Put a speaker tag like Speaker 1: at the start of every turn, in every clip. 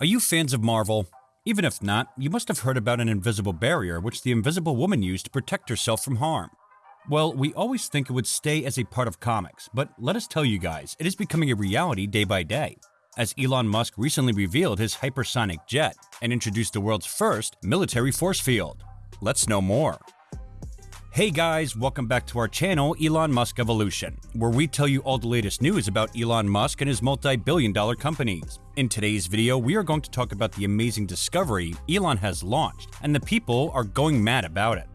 Speaker 1: Are you fans of Marvel? Even if not, you must have heard about an invisible barrier which the Invisible Woman used to protect herself from harm. Well, we always think it would stay as a part of comics, but let us tell you guys, it is becoming a reality day by day. As Elon Musk recently revealed his hypersonic jet and introduced the world's first military force field. Let's know more. Hey guys, welcome back to our channel, Elon Musk Evolution, where we tell you all the latest news about Elon Musk and his multi-billion dollar companies. In today's video, we are going to talk about the amazing discovery Elon has launched, and the people are going mad about it.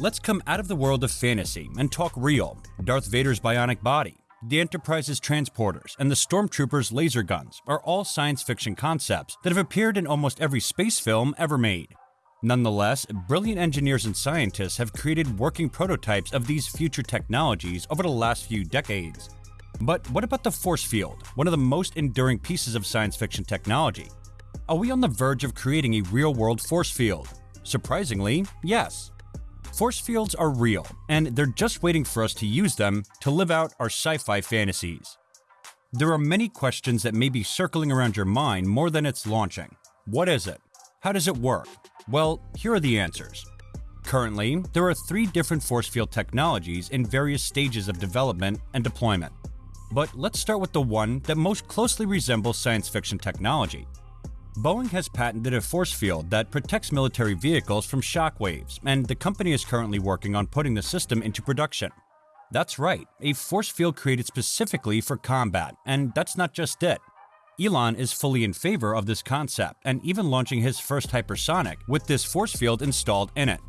Speaker 1: Let's come out of the world of fantasy and talk real. Darth Vader's bionic body, the Enterprise's transporters, and the Stormtroopers' laser guns are all science fiction concepts that have appeared in almost every space film ever made. Nonetheless, brilliant engineers and scientists have created working prototypes of these future technologies over the last few decades. But what about the force field, one of the most enduring pieces of science fiction technology? Are we on the verge of creating a real-world force field? Surprisingly, yes. Force fields are real, and they're just waiting for us to use them to live out our sci-fi fantasies. There are many questions that may be circling around your mind more than it's launching. What is it? How does it work? Well, here are the answers. Currently, there are three different force field technologies in various stages of development and deployment. But let's start with the one that most closely resembles science fiction technology. Boeing has patented a force field that protects military vehicles from shock waves, and the company is currently working on putting the system into production. That's right, a force field created specifically for combat, and that's not just it. Elon is fully in favor of this concept and even launching his first hypersonic with this force field installed in it.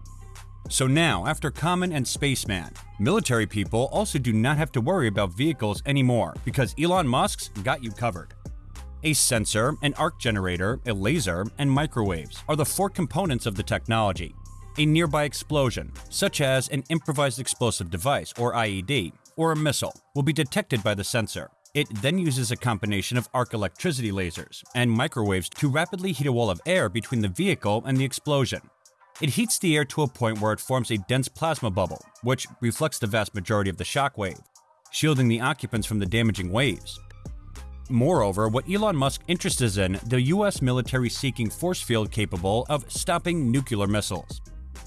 Speaker 1: So now, after Common and Spaceman, military people also do not have to worry about vehicles anymore because Elon Musk's got you covered. A sensor, an arc generator, a laser, and microwaves are the four components of the technology. A nearby explosion, such as an improvised explosive device or IED, or a missile, will be detected by the sensor. It then uses a combination of arc electricity lasers and microwaves to rapidly heat a wall of air between the vehicle and the explosion. It heats the air to a point where it forms a dense plasma bubble, which reflects the vast majority of the shockwave, shielding the occupants from the damaging waves. Moreover, what Elon Musk interests in the US military seeking force field capable of stopping nuclear missiles.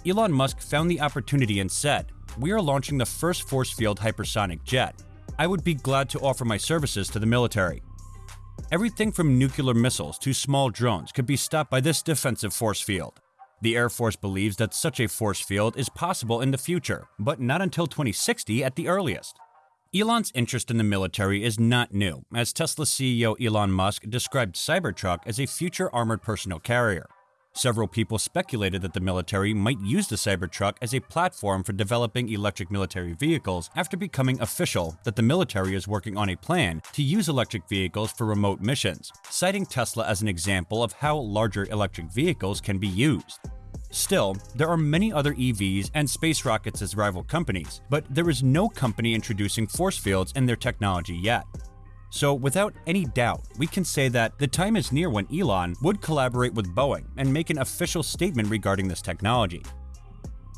Speaker 1: Elon Musk found the opportunity and said, We are launching the first force field hypersonic jet, I would be glad to offer my services to the military. Everything from nuclear missiles to small drones could be stopped by this defensive force field. The Air Force believes that such a force field is possible in the future, but not until 2060 at the earliest. Elon's interest in the military is not new, as Tesla CEO Elon Musk described Cybertruck as a future armored personnel carrier. Several people speculated that the military might use the Cybertruck as a platform for developing electric military vehicles after becoming official that the military is working on a plan to use electric vehicles for remote missions, citing Tesla as an example of how larger electric vehicles can be used. Still, there are many other EVs and space rockets as rival companies, but there is no company introducing force fields in their technology yet. So without any doubt, we can say that the time is near when Elon would collaborate with Boeing and make an official statement regarding this technology.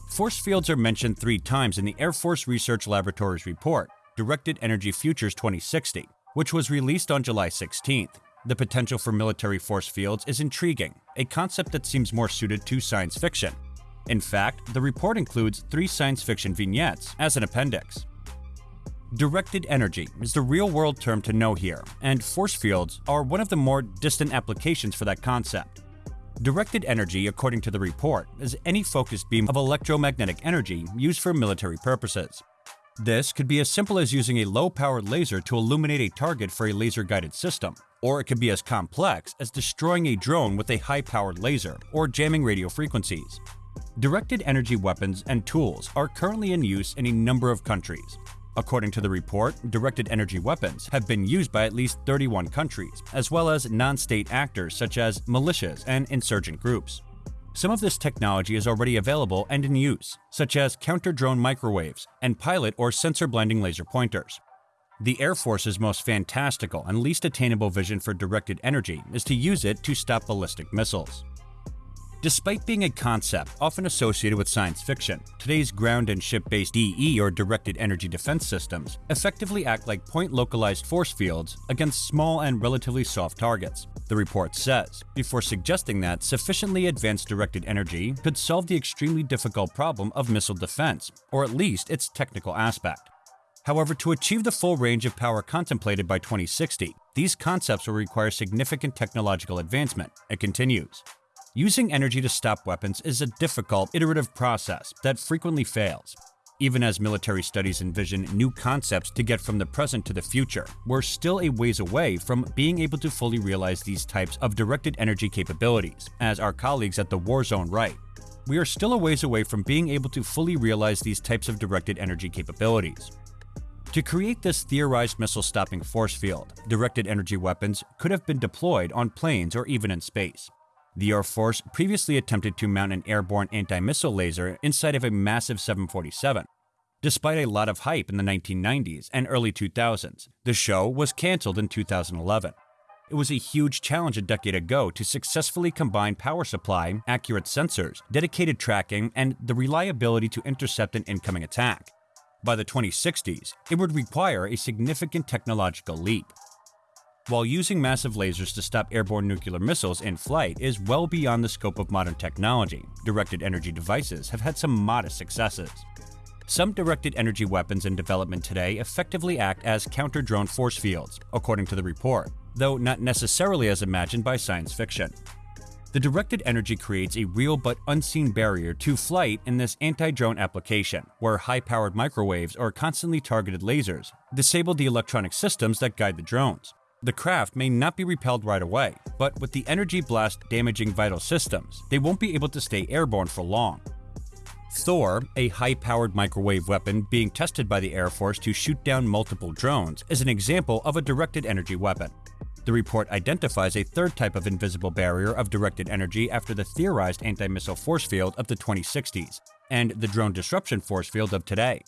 Speaker 1: Force fields are mentioned three times in the Air Force Research Laboratory's report, Directed Energy Futures 2060, which was released on July 16th. The potential for military force fields is intriguing, a concept that seems more suited to science fiction. In fact, the report includes three science fiction vignettes as an appendix. Directed energy is the real-world term to know here, and force fields are one of the more distant applications for that concept. Directed energy, according to the report, is any focused beam of electromagnetic energy used for military purposes. This could be as simple as using a low-powered laser to illuminate a target for a laser-guided system, or it could be as complex as destroying a drone with a high-powered laser or jamming radio frequencies. Directed energy weapons and tools are currently in use in a number of countries, According to the report, directed energy weapons have been used by at least 31 countries, as well as non-state actors such as militias and insurgent groups. Some of this technology is already available and in use, such as counter-drone microwaves and pilot or sensor-blending laser pointers. The Air Force's most fantastical and least attainable vision for directed energy is to use it to stop ballistic missiles. Despite being a concept often associated with science fiction, today's ground and ship based DE or directed energy defense systems effectively act like point localized force fields against small and relatively soft targets. The report says, before suggesting that sufficiently advanced directed energy could solve the extremely difficult problem of missile defense, or at least its technical aspect. However, to achieve the full range of power contemplated by 2060, these concepts will require significant technological advancement. It continues. Using energy to stop weapons is a difficult, iterative process that frequently fails. Even as military studies envision new concepts to get from the present to the future, we're still a ways away from being able to fully realize these types of directed energy capabilities, as our colleagues at the Warzone write. We are still a ways away from being able to fully realize these types of directed energy capabilities. To create this theorized missile stopping force field, directed energy weapons could have been deployed on planes or even in space. The Air Force previously attempted to mount an airborne anti-missile laser inside of a massive 747. Despite a lot of hype in the 1990s and early 2000s, the show was cancelled in 2011. It was a huge challenge a decade ago to successfully combine power supply, accurate sensors, dedicated tracking, and the reliability to intercept an incoming attack. By the 2060s, it would require a significant technological leap. While using massive lasers to stop airborne nuclear missiles in flight is well beyond the scope of modern technology, directed energy devices have had some modest successes. Some directed energy weapons in development today effectively act as counter drone force fields, according to the report, though not necessarily as imagined by science fiction. The directed energy creates a real but unseen barrier to flight in this anti drone application, where high powered microwaves or constantly targeted lasers disable the electronic systems that guide the drones. The craft may not be repelled right away, but with the energy blast damaging vital systems, they won't be able to stay airborne for long. Thor, a high-powered microwave weapon being tested by the Air Force to shoot down multiple drones, is an example of a directed energy weapon. The report identifies a third type of invisible barrier of directed energy after the theorized anti-missile force field of the 2060s and the drone disruption force field of today.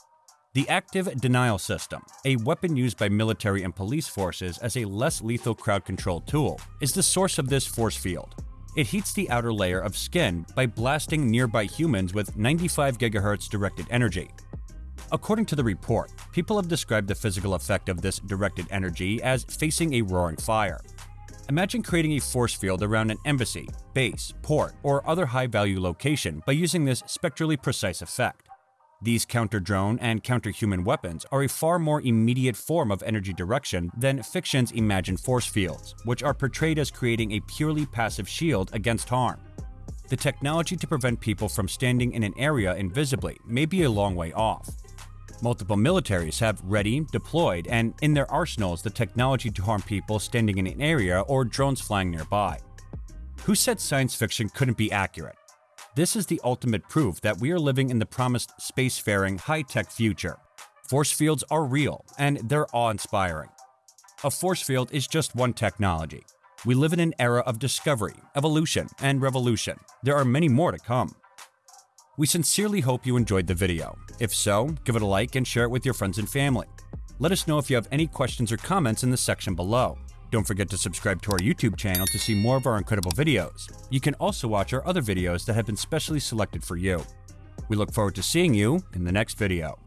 Speaker 1: The active denial system, a weapon used by military and police forces as a less lethal crowd control tool, is the source of this force field. It heats the outer layer of skin by blasting nearby humans with 95 GHz directed energy. According to the report, people have described the physical effect of this directed energy as facing a roaring fire. Imagine creating a force field around an embassy, base, port, or other high value location by using this spectrally precise effect. These counter-drone and counter-human weapons are a far more immediate form of energy direction than fiction's imagined force fields, which are portrayed as creating a purely passive shield against harm. The technology to prevent people from standing in an area invisibly may be a long way off. Multiple militaries have ready, deployed, and in their arsenals the technology to harm people standing in an area or drones flying nearby. Who said science fiction couldn't be accurate? This is the ultimate proof that we are living in the promised spacefaring high-tech future. Force fields are real, and they're awe-inspiring. A force field is just one technology. We live in an era of discovery, evolution, and revolution. There are many more to come. We sincerely hope you enjoyed the video. If so, give it a like and share it with your friends and family. Let us know if you have any questions or comments in the section below. Don't forget to subscribe to our YouTube channel to see more of our incredible videos. You can also watch our other videos that have been specially selected for you. We look forward to seeing you in the next video.